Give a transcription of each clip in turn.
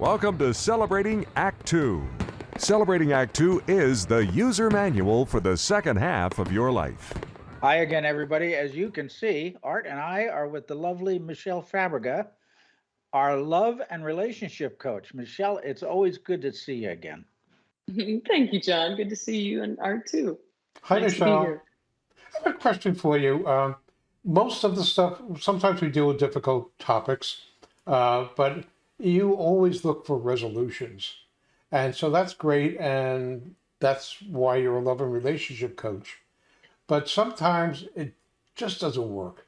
Welcome to Celebrating Act Two. Celebrating Act Two is the user manual for the second half of your life. Hi again, everybody. As you can see, Art and I are with the lovely Michelle Fabrega, our love and relationship coach. Michelle, it's always good to see you again. Thank you, John. Good to see you and Art too. Hi, Nice Michelle. here. I have a question for you. Um, most of the stuff, sometimes we deal with difficult topics, uh, but you always look for resolutions. And so that's great. And that's why you're a love and relationship coach. But sometimes it just doesn't work.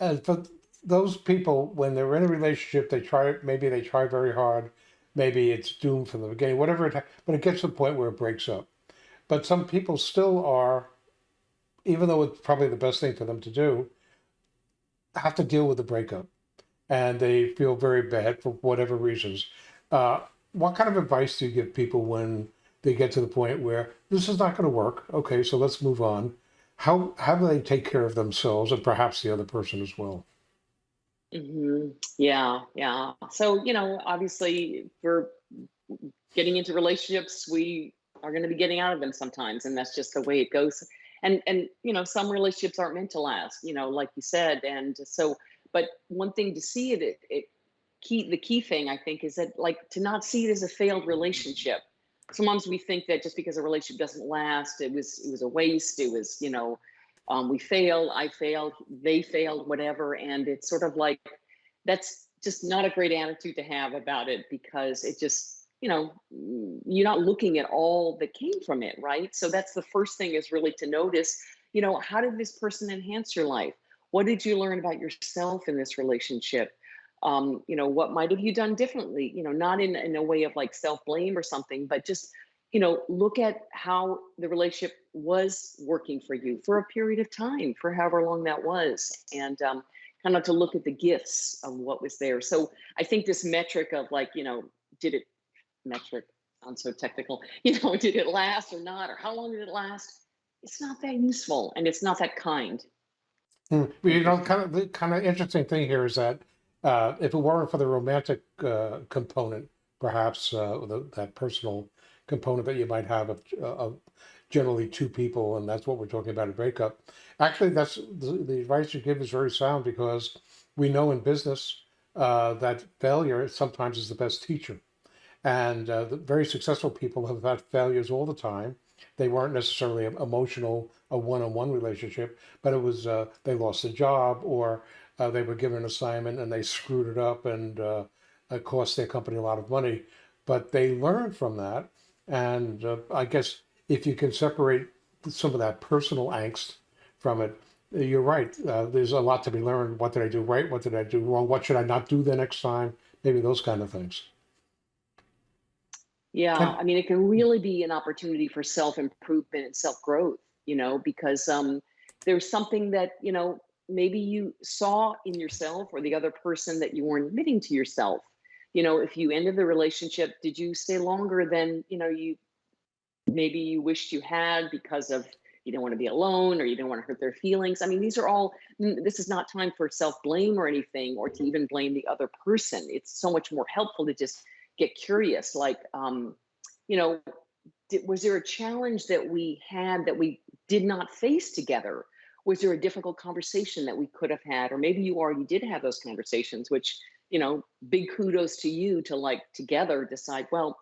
And for those people, when they're in a relationship, they try, maybe they try very hard. Maybe it's doomed from the beginning, whatever it, but it gets to the point where it breaks up. But some people still are even though it's probably the best thing for them to do, have to deal with the breakup, and they feel very bad for whatever reasons. Uh, what kind of advice do you give people when they get to the point where this is not going to work? Okay, so let's move on. How how do they take care of themselves and perhaps the other person as well? hmm Yeah, yeah. So, you know, obviously, we're getting into relationships, we are going to be getting out of them sometimes, and that's just the way it goes. And and you know, some relationships aren't meant to last, you know, like you said. And so, but one thing to see it, it, it key the key thing I think is that like to not see it as a failed relationship. Sometimes we think that just because a relationship doesn't last, it was it was a waste. It was you know, um, we failed, I failed, they failed, whatever. And it's sort of like that's just not a great attitude to have about it because it just you know you're not looking at all that came from it right so that's the first thing is really to notice you know how did this person enhance your life what did you learn about yourself in this relationship? Um, you know what might have you done differently? You know not in, in a way of like self-blame or something but just you know look at how the relationship was working for you for a period of time for however long that was and um, kind of to look at the gifts of what was there. So i think this metric of like you know did it metric sounds so technical you know did it last or not or how long did it last? It's not that useful and it's not that kind Hmm. You know, kind of the kind of interesting thing here is that uh, if it weren't for the romantic uh, component, perhaps uh, the, that personal component that you might have of, of generally two people, and that's what we're talking about a breakup. Actually, that's the, the advice you give is very sound because we know in business uh, that failure sometimes is the best teacher. And uh, very successful people have had failures all the time. They weren't necessarily an emotional, a one-on-one relationship, but it was uh, they lost a job or uh, they were given an assignment and they screwed it up and uh, it cost their company a lot of money. But they learned from that. And uh, I guess if you can separate some of that personal angst from it, you're right. Uh, there's a lot to be learned. What did I do right? What did I do wrong? What should I not do the next time? Maybe those kind of things. Yeah, I mean, it can really be an opportunity for self improvement and self growth, you know, because um, there's something that, you know, maybe you saw in yourself or the other person that you weren't admitting to yourself. You know, if you ended the relationship, did you stay longer than, you know, you maybe you wished you had because of you don't want to be alone or you don't want to hurt their feelings. I mean, these are all, this is not time for self blame or anything or to even blame the other person. It's so much more helpful to just get curious like um you know did, was there a challenge that we had that we did not face together? Was there a difficult conversation that we could have had? Or maybe you already did have those conversations which you know big kudos to you to like together decide well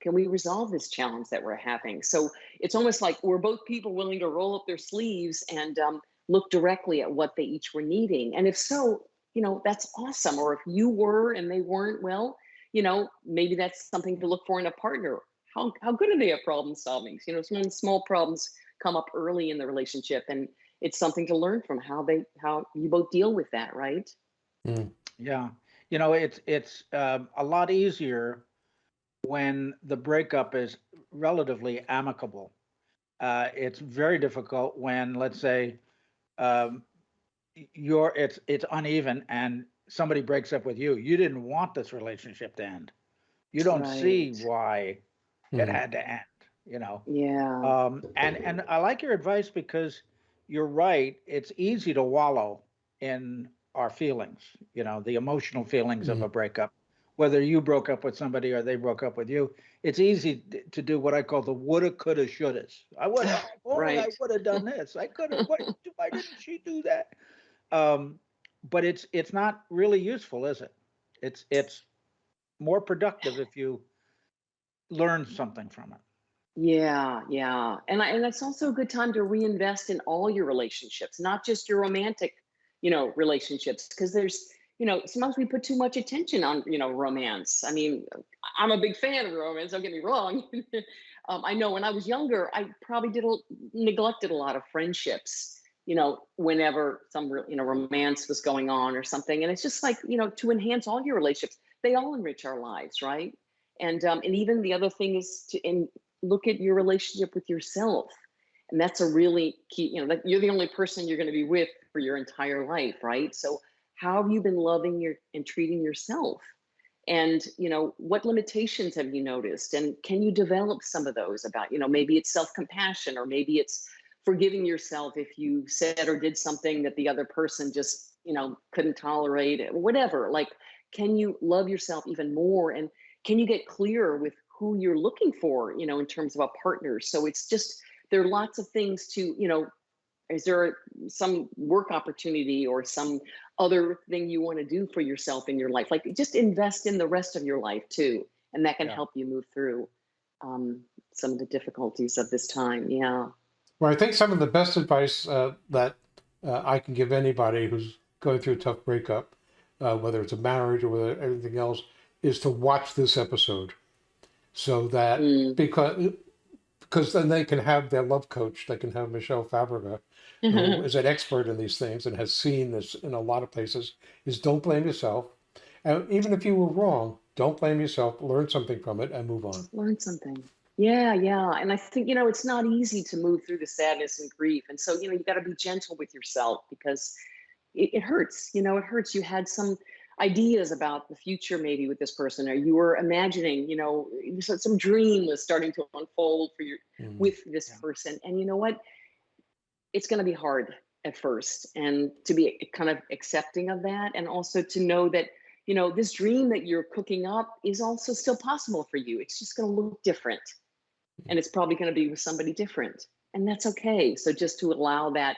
can we resolve this challenge that we're having? So it's almost like we're both people willing to roll up their sleeves and um, look directly at what they each were needing. And if so you know that's awesome. Or if you were and they weren't well you know, maybe that's something to look for in a partner. How how good are they at problem solving? You know, some small problems come up early in the relationship, and it's something to learn from how they how you both deal with that, right? Mm. Yeah. You know, it's it's um, a lot easier when the breakup is relatively amicable. Uh, it's very difficult when, let's say, um, you're it's it's uneven and somebody breaks up with you. You didn't want this relationship to end. You don't see Right. why it Mhm. had to end. You know. Yeah. Um, and and I like your advice because you're right. It's easy to wallow in our feelings, you know, the emotional feelings of a breakup, whether you broke up with somebody or they broke up with you, it's easy to do what I call the woulda, coulda, shouldas. I would have, oh, I would have done this. I could have. Why, why didn't she do that? Um, but it's it's not really useful, is it? It's it's more productive if you learn something from it. Yeah, yeah. And I, and that's also a good time to reinvest in all your relationships, not just your romantic, you know, relationships because there's, you know, sometimes we put too much attention on, you know, romance. I mean, I'm a big fan of romance, don't get me wrong. um, I know when I was younger, I probably did a, neglected a lot of friendships, you know, whenever some, you know, romance was going on or something. And it's just like, you know, to enhance all your relationships, they all enrich our lives, right? And um, and even the other thing is to in, look at your relationship with yourself and that's a really key you know that you're the only person you're going to be with for your entire life right so how have you been loving your and treating yourself and you know what limitations have you noticed and can you develop some of those about you know maybe it's self-compassion or maybe it's forgiving yourself if you said or did something that the other person just you know couldn't tolerate it whatever like can you love yourself even more? And can you get clearer with who you're looking for you know in terms of a partner? So it's just there are lots of things to you know is there some work opportunity or some other thing you want to do for yourself in your life? Like just invest in the rest of your life too and that can Yeah. help you move through um, some of the difficulties of this time yeah Well, I think some of the best advice uh, that uh, I can give anybody who's going through a tough breakup, uh, whether it's a marriage or whether anything else, is to watch this episode, so that Mm. because because then they can have their love coach. They can have Michelle Fabrega, who is an expert in these things and has seen this in a lot of places. Is don't blame yourself, and even if you were wrong, don't blame yourself. Learn something from it and move on. learn something yeah yeah and i think you know it's not easy to move through the sadness and grief and so you know you got to be gentle with yourself because it, it hurts you know it hurts you had some ideas about the future maybe with this person or you were imagining you know so- some dream was starting to unfold for your Mm. with this Yeah. person and you know what it's going to be hard at first and to be kind of accepting of that and also to know that you know this dream that you're cooking up is also still possible for you it's just going to look different and it's probably going to be with somebody different and that's okay so just to allow that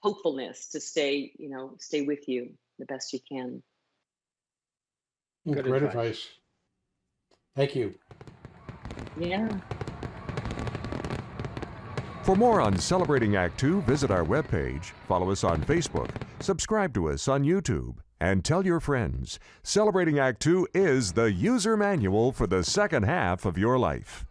hopefulness to stay you know stay with you the best you can Good Great advice. advice. Thank you. yeah For more on Celebrating Act Two, visit our webpage, follow us on Facebook, subscribe to us on YouTube, and tell your friends. Celebrating Act Two is the user manual for the second half of your life.